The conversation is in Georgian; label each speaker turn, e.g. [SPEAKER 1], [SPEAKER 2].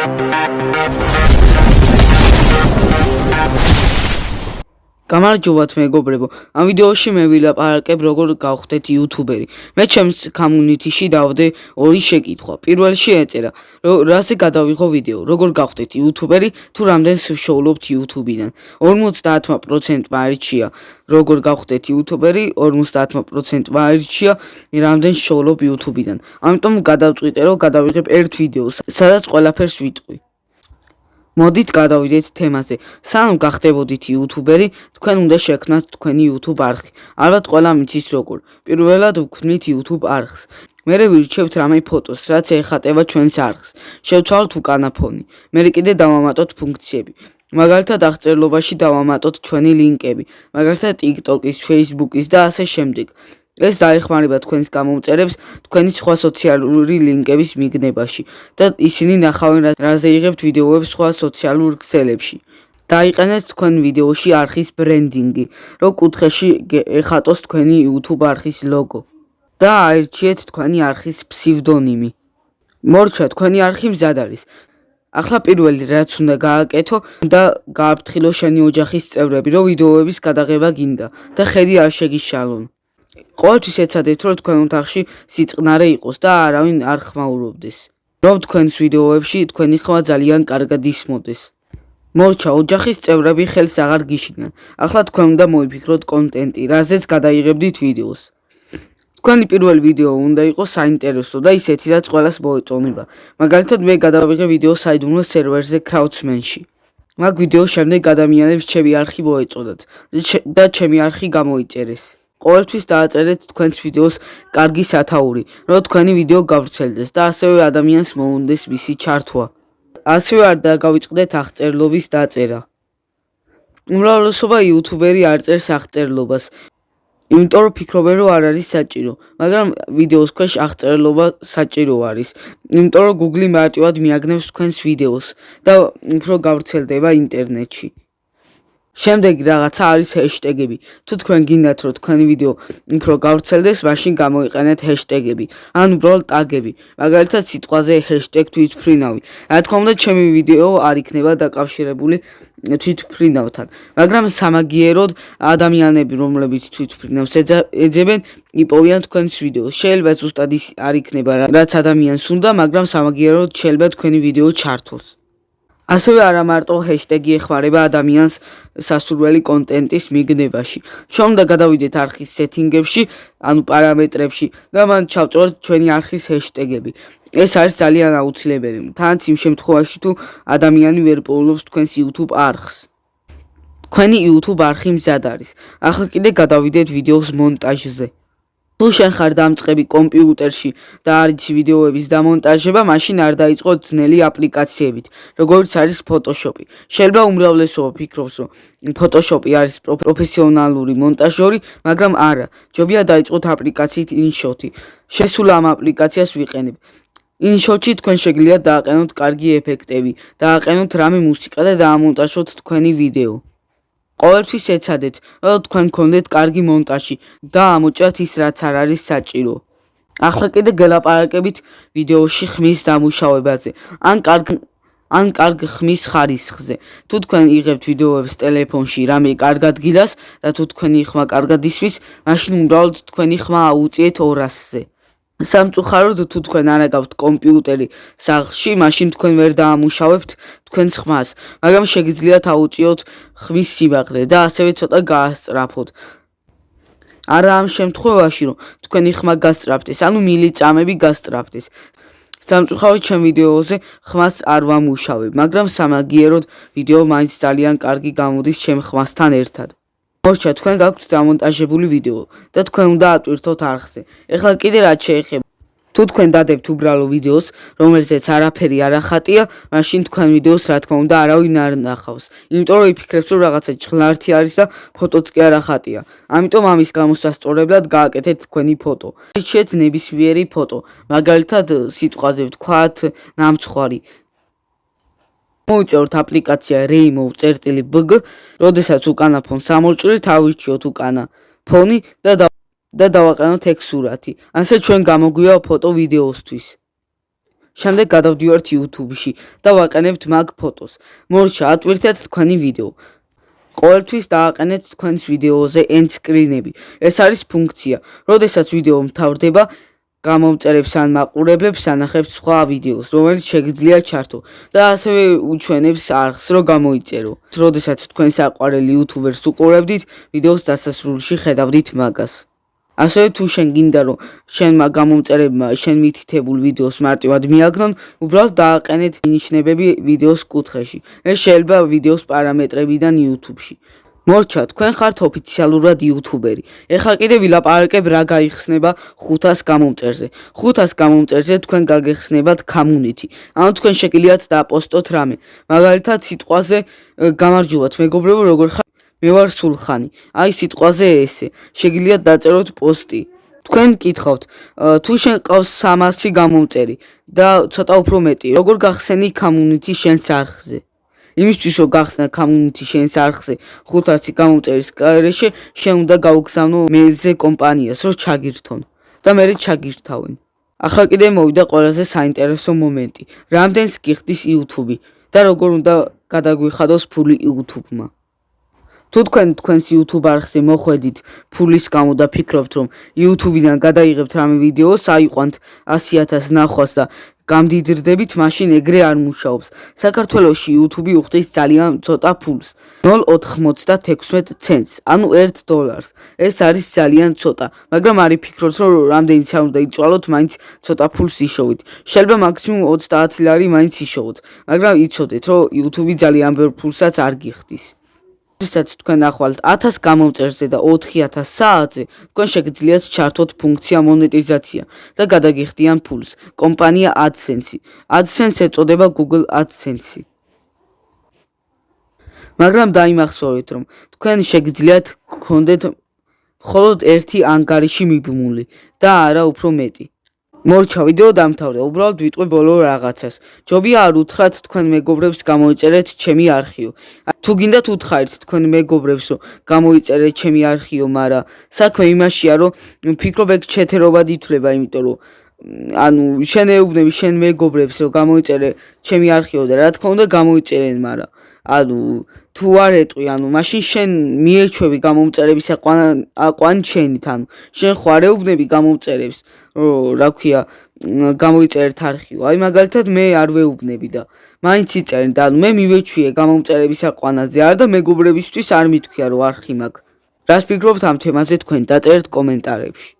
[SPEAKER 1] We'll be right back. გამარჯობათ მეგობრებო. ამ ვიდეოში მე ვილაპარაკებ როგორ გავხდეთ იუთუბერი. მე ჩემს community-ში დავდე ორი შეკითხვა. პირველში ეწერა, რაზე გადავიღო ვიდეო, როგორ გავხდეთ იუთუბერი თუ რამდენს ვშოულობთ YouTube-დან. 50%-მა არჩია როგორ გავხდეთ იუთუბერი, 50%-მა არჩია რამდენს შოულობ YouTube-დან. ამიტომ გადავწყვიტე რომ გადავიღებ ერთ ვიდეოს, სადაც ყველაფერს ვიტყვი. მოდით გადავიდეთ თემაზე. სანამ გახდებოდით იუთუბერი, თქვენ უნდა შექმნათ თქვენი YouTube არხი. ალბათ ყველა მიცის როგორ. პირველად ვქმნით YouTube არხს. მერე ვირჩევთ რამე ფოტოს, რაც ეხატება ჩვენს არხს. შევცვალოთ უკანა ფონი. მერე კიდე დავამატოთ ფუნქციები. მაგალითად აღწერლობაში დავამატოთ ჩვენი ლინკები, მაგალითად TikTok-ის, Facebook-ის და ასე შემდეგ. ეს დაეხმარება თქვენს გამომწერებს თქვენი სხვა სოციალური ლინკების მიგნებაში და ისინი ნახავენ რაზე იღებთ ვიდეოებს სხვა სოციალურ ქსელებში. დაიყენეთ თქვენ ვიდეოში არხის ბრენდინგი, რომ კუთხეში ეხატოს თქვენი YouTube არხის ლოგო და აირჩიეთ თქვენი არხის ფსევდონიმი. მორჩა თქვენი არხი მზად არის. ახლა პირველი რაც უნდა გააკეთო და გააფრთხილო შენი ოჯახის წევრები, რომ ვიდეოების გადაღება გინდა და ხედი არ შეგიშალონ. ყოველთვის ეცადეთ რომ თქვენ ოთახში სიწყნარე იყოს და არავინ არ ხმაურობდეს. რომ თქვენს ვიდეოებში თქვენი ხმა ძალიან კარგად ისმოდეს. მორჩა ოჯახის წევრები ხელს აღარ გიშინან ახლა თქვენ უნდა მოიფიქროთ კონტენტი რაზეც გადაიღებდით ვიდეოს. თქვენი პირველი ვიდეო უნდა იყოს საინტერესო და ისეთი რაც ყველას მოეწონება. მაგალითად მე გადავიღე ვიდეო საიდუმლო სერვერზე crowdsman-ში მაგ ვიდეოს შემდეგ ადამიანებს ჩემი არხი მოეწოდათ და ჩემი არხი გამოიწერეს ყოველთვის დააწერეთ თქვენს ვიდეოს კარგი სათაური, რომ თქვენი ვიდეო გავრცელდეს და ასევე ადამიანს მოუნდეს მისი ჩართვა. ასევე არ დაგავიწყდეთ აღწერლობის დაწერა. უმრავლესობა იუთუბერი არ წერს აღწერლობას. იმიტომ რომ ფიქრობენ რომ არ არის საჭირო, მაგრამ ვიდეოს ქვეშ აღწერლობა საჭირო არის. იმიტომ რომ Google მარტივად მიაგნებს თქვენს ვიდეოს და უფრო გავრცელდება ინტერნეტში. შემდეგი რაღაცა არის ჰეშტეგები. თუ თქვენ გინდათ რომ თქვენი ვიდეო უფრო გავრცელდეს, მაშინ გამოიყენეთ ჰეშტეგები, ან უბრალოდ ტაგები. მაგალითად, სიტყვაზე ჰეშტეგ თვითფრინავი. რა თქმა უნდა, ჩემი ვიდეო არ იქნება დაკავშირებული თვითფრინავთან, მაგრამ სამაგიეროდ ადამიანები, რომლებიც თვითფრინავს ეძებენ, იპოვიან თქვენს ვიდეოს. შეიძლება ზუსტად ის არ იქნება, რაც ადამიანს უნდა, მაგრამ სამაგიეროდ შეიძლება თქვენი ვიდეო ჩართოს. ასევე არა მარტო ჰეშტეგი ეხმარება ადამიანს სასურველი კონტენტის მიგნებაში. ჩვენ უნდა გადავიდეთ არხის სეტინგებში, ანუ პარამეტრებში და მან ჩავწეროთ ჩვენი არხის ჰეშტეგები. ეს არის ძალიან აუცილებელი. თანაც იმ შემთხვევაში თუ ადამიანი ვერ პოულობს თქვენს YouTube არხს. თქვენი YouTube არხი მზად არის. ახლა კიდე გადავიდეთ ვიდეოს მონტაჟზე. თუ შენ ხარ დამწყები კომპიუტერში და არის ვიდეოების დამონტაჟება, მაშინ არ დაიწყო ძნელი აპლიკაციებით, როგორც არის Photoshop-ი. შეიძლება უმრავლესობა ფიქრობს, რომ Photoshop-ი არის პროფესიონალური მონტაჟორი, მაგრამ არა. ჯობია დაიწყოთ აპლიკაციით InShot-ი. შესულ ამ აპლიკაციას ვიყენებ. InShot-ში თქვენ შეგიძლიათ დააყენოთ კარგი ეფექტები, დააყენოთ რამე მუსიკა და დაამონტაჟოთ თქვენი ვიდეო. ყოველთვის ეცადეთ, რომ თქვენ გქონდეთ კარგი მონტაჟი და ამოჭრათ ის, რაც არ არის საჭირო. ახლა კიდე გელაპარაკებით ვიდეოში ხმის დამუშავებაზე. ან კარგ ან კარგ ხმის ხარისხზე. თუ თქვენ იღებთ ვიდეოებს ტელეფონში, რამე კარგად გილას და თუ თქვენი ხმა კარგად ისვის, მაშინ უბრალოდ თქვენი ხმა აუწიეთ 200-ზე. სამწუხაროდ თუ თქვენ არ აგავთ კომპიუტერი სახლში, მაშინ თქვენ ვერ დაამუშავებთ თქვენს ხმას, მაგრამ შეგიძლიათ აუწიოთ ხმის სიმაღლე და ასევე ცოტა გაასწრაფოთ. არა ამ შემთხვევაში, რომ თქვენი ხმა გასწრაფდეს, ანუ მილიწამები გასწრაფდეს. სამწუხაროდ ჩემ ვიდეოზე ხმას არ ვამუშავებ, მაგრამ სამაგიეროდ ვიდეო მაინც ძალიან კარგი გამოდის ჩემ ხმასთან ერთად. მორჩა თქვენ გაქვთ დამონტაჟებული ვიდეო და თქვენ უნდა ატვირთოთ არხზე. ეხლა კიდე რაც შეეხება თუ თქვენ დადებთ უბრალო ვიდეოს, რომელზეც არაფერი არ ახატია, მაშინ თქვენ ვიდეოს რა თქმა უნდა არავინ არ ნახავს. იმიტომ რომ იფიქრებს რომ რაღაცა ჭღლართი არის და ფოტოც კი არ ახატია. ამიტომ ამის გამოსასწორებლად გააკეთეთ თქვენი ფოტო. შეიძლება ნებისმიერი ფოტო, მაგალითად სიტყვაზე ვთქვათ ნამცხვარი მოუწევთ აპლიკაცია Remove.bg, როდესაც უკანა ფონს ამოვჭრით, ავირჩიოთ უკანა ფონი და და დავაყენოთ ეგ სურათი. ასე ჩვენ გამოგვია ფოტო ვიდეოსთვის. შემდეგ გადავდივართ YouTube-ში და ვაყენებთ მაგ ფოტოს. მორჩა, ატვირთეთ თქვენი ვიდეო. ყოველთვის დააყენეთ თქვენს ვიდეოზე end screen-ები. ეს არის ფუნქცია. როდესაც ვიდეო მთავრდება, გამომწერებს ან მაყურებლებს ანახებს სხვა ვიდეოს, რომელიც შეგიძლია ჩართო და ასევე უჩვენებს არხს, რომ გამოიწერო. როდესაც თქვენ საყვარელი იუთუბერს უყურებდით, ვიდეოს დასასრულში ხედავდით მაგას. ასევე თუ შენ გინდა რომ შენმა გამომწერებმა შენ მითითებულ ვიდეოს მარტივად მიაგნონ, უბრალოდ დააყენეთ ნიშნებები ვიდეოს კუთხეში. ეს შეიძლება ვიდეოს პარამეტრებიდან YouTube-ში. მორჩა, თქვენ ხართ ოფიციალურად იუთუბერი. ეხლა კიდე ვილაპარაკებ რა გაიხსნება 500 გამომწერზე. 500 გამომწერზე თქვენ გაგეხსნებათ community. ანუ თქვენ შეგიძლიათ დააპოსტოთ რამე. მაგალითად სიტყვაზე გამარჯობათ მეგობრებო, როგორ ხარ? მე ვარ სულხანი. აი სიტყვაზე ესე. შეგიძლიათ დაწეროთ პოსტი. თქვენ გკითხავთ, თუ შენ ყავს 300 გამომწერი და ცოტა უფრო მეტი, როგორ გახსენი community შენს არხზე? იმისთვის რომ გახსნა community შენს არხზე 500 გამომწერის გარეშე შენ უნდა გაუგზავნო მეილზე კომპანიას რომ ჩაგირთონ. და მე ჩაგირთავენ. ახლა კიდე მოვიდა ყველაზე საინტერესო მომენტი. რამდენს გიხდის YouTube და როგორ უნდა გადაგვიხადოს ფული YouTube-მა თუ თქვენ თქვენს YouTube არხზე მოხვედით ფულის გამო და ფიქრობთ რომ YouTube-დან გადაიღებთ რამე ვიდეოს აიყვანთ 100000 ნახვას და გამდიდრდებით, მაშინ ეგრე არ მუშაობს. საქართველოში YouTube უხდის ძალიან ცოტა ფულს. 0.96 ცენტს, ანუ 1 დოლარს. ეს არის ძალიან ცოტა, მაგრამ არი ფიქრობთ, რომ რამდენიც არ უნდა იწვალოთ, მაინც ცოტა ფულს იშოვით. შეიძლება მაქსიმუმ 30 ლარი მაინც იშოვოთ, მაგრამ იცოდეთ, რომ YouTube ძალიან ბევრ ფულსაც არ გიხდის. როდესაც თქვენ ახვალთ 1000 გამომწერზე და 4000 საათზე, თქვენ შეგიძლიათ ჩართოთ ფუნქცია მონეტიზაცია და გადაგიხდიან ფულს. კომპანია AdSense. AdSense ეწოდება Google AdSense. მაგრამ დაიმახსოვრეთ, რომ თქვენ შეგიძლიათ გქონდეთ მხოლოდ ერთი ანგარიში მიბმული და არა უფრო მეტი. მორჩა ვიდეო დამთავრდა უბრალოდ ვიტყვი ბოლო რაღაცას. ჯობია არ უთხრათ თქვენ მეგობრებს გამოიწერეთ ჩემი არქივი. თუ გინდათ უთხარით თქვენ მეგობრებს რომ გამოიწერეთ ჩემი არქივი მაგრამ საქმე იმაშია რომ ფიქრობ ეგ ჩეთერობად ითვლება იმიტომ რომ ანუ შენ ეუბნები შენ მეგობრებს რომ გამოიწერე ჩემი არქივი და რა თქმა უნდა გამოიწერენ მაგრამ ანუ თუ არ ეტყვი ანუ მაშინ შენ მიეჩვევი გამომწერების აყვან ჩენით ანუ შენ ხარ ეუბნები გამომწერებს რა ქვია გამოიწერეთ არქივი. აი მაგალითად მე არ ვეუბნები და მაინც იწერენ და მე მივეჩვიე გამომწერების აყვანაზე არ და მეგობრებისთვის არ მithქვია რომ არქი მაქვს. რას ფიქრობთ ამ თემაზე თქვენ დაწერთ კომენტარებში.